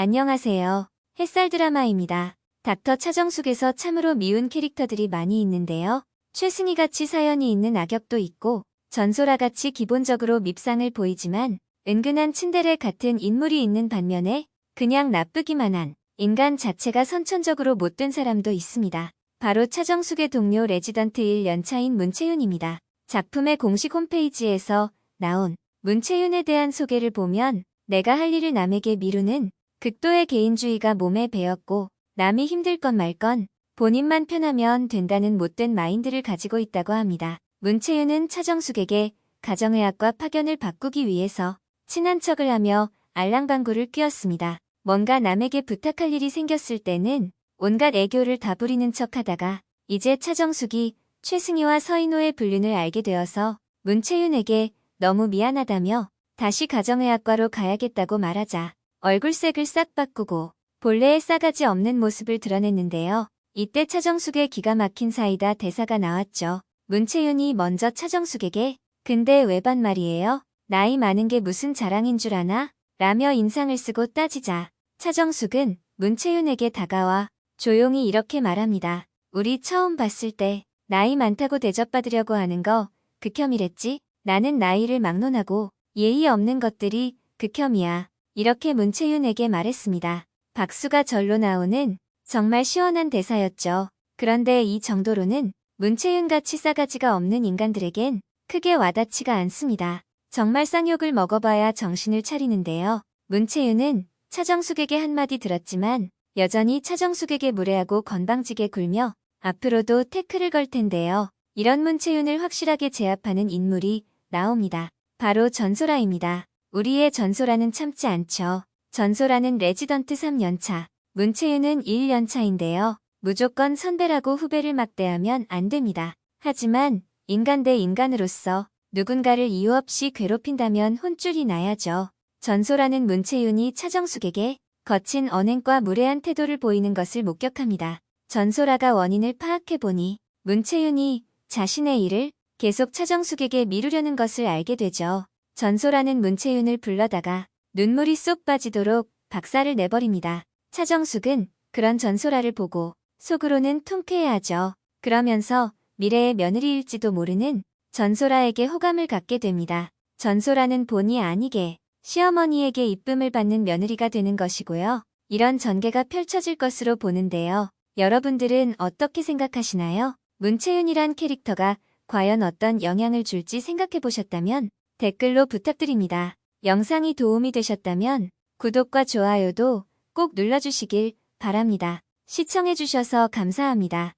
안녕하세요. 햇살 드라마입니다. 닥터 차정숙에서 참으로 미운 캐릭터들이 많이 있는데요. 최승희 같이 사연이 있는 악역도 있고 전소라 같이 기본적으로 밉상을 보이지만 은근한 츤데레 같은 인물이 있는 반면에 그냥 나쁘기만 한 인간 자체가 선천적으로 못된 사람도 있습니다. 바로 차정숙의 동료 레지던트 1년차인 문채윤입니다. 작품의 공식 홈페이지에서 나온 문채윤에 대한 소개를 보면 내가 할 일을 남에게 미루는 극도의 개인주의가 몸에 배었고 남이 힘들 건 말건 본인만 편하면 된다는 못된 마인드를 가지고 있다고 합니다. 문채윤은 차정숙에게 가정의학과 파견을 바꾸기 위해서 친한 척을 하며 알랑방구를 끼웠습니다. 뭔가 남에게 부탁할 일이 생겼을 때는 온갖 애교를 다 부리는 척하다가 이제 차정숙이 최승희와 서인호의 불륜을 알게 되어서 문채윤에게 너무 미안하다며 다시 가정의학과로 가야겠다고 말하자 얼굴색을 싹 바꾸고 본래의 싸가지 없는 모습을 드러냈는데요. 이때 차정숙의 기가 막힌 사이다 대사가 나왔죠. 문채윤이 먼저 차정숙에게 근데 왜 반 말이에요? 나이 많은 게 무슨 자랑인 줄 아나? 라며 인상을 쓰고 따지자 차정숙은 문채윤에게 다가와 조용히 이렇게 말합니다. 우리 처음 봤을 때 나이 많다고 대접받으려고 하는 거 극혐이랬지? 나는 나이를 막론하고 예의 없는 것들이 극혐이야. 이렇게 문채윤에게 말했습니다. 박수가 절로 나오는 정말 시원한 대사였죠. 그런데 이 정도로는 문채윤같이 싸가지가 없는 인간들에겐 크게 와닿지가 않습니다. 정말 쌍욕을 먹어봐야 정신을 차리는데요. 문채윤은 차정숙에게 한마디 들었지만 여전히 차정숙에게 무례하고 건방지게 굴며 앞으로도 태클을 걸 텐데요. 이런 문채윤을 확실하게 제압하는 인물이 나옵니다. 바로 전소라입니다. 우리의 전소라는 참지 않죠. 전소라는 레지던트 3년차, 문채윤은 1년차인데요. 무조건 선배라고 후배를 막대하면 안 됩니다. 하지만 인간 대 인간으로서 누군가를 이유 없이 괴롭힌다면 혼쭐이 나야죠. 전소라는 문채윤이 차정숙에게 거친 언행과 무례한 태도를 보이는 것을 목격합니다. 전소라가 원인을 파악해보니 문채윤이 자신의 일을 계속 차정숙에게 미루려는 것을 알게 되죠. 전소라는 문채윤을 불러다가 눈물이 쏙 빠지도록 박살을 내버립니다. 차정숙은 그런 전소라를 보고 속으로는 통쾌해하죠. 그러면서 미래의 며느리일지도 모르는 전소라에게 호감을 갖게 됩니다. 전소라는 본의 아니게 시어머니에게 이쁨을 받는 며느리가 되는 것이고요. 이런 전개가 펼쳐질 것으로 보는데요. 여러분들은 어떻게 생각하시나요? 문채윤이란 캐릭터가 과연 어떤 영향을 줄지 생각해 보셨다면 댓글로 부탁드립니다. 영상이 도움이 되셨다면 구독과 좋아요도 꼭 눌러주시길 바랍니다. 시청해주셔서 감사합니다.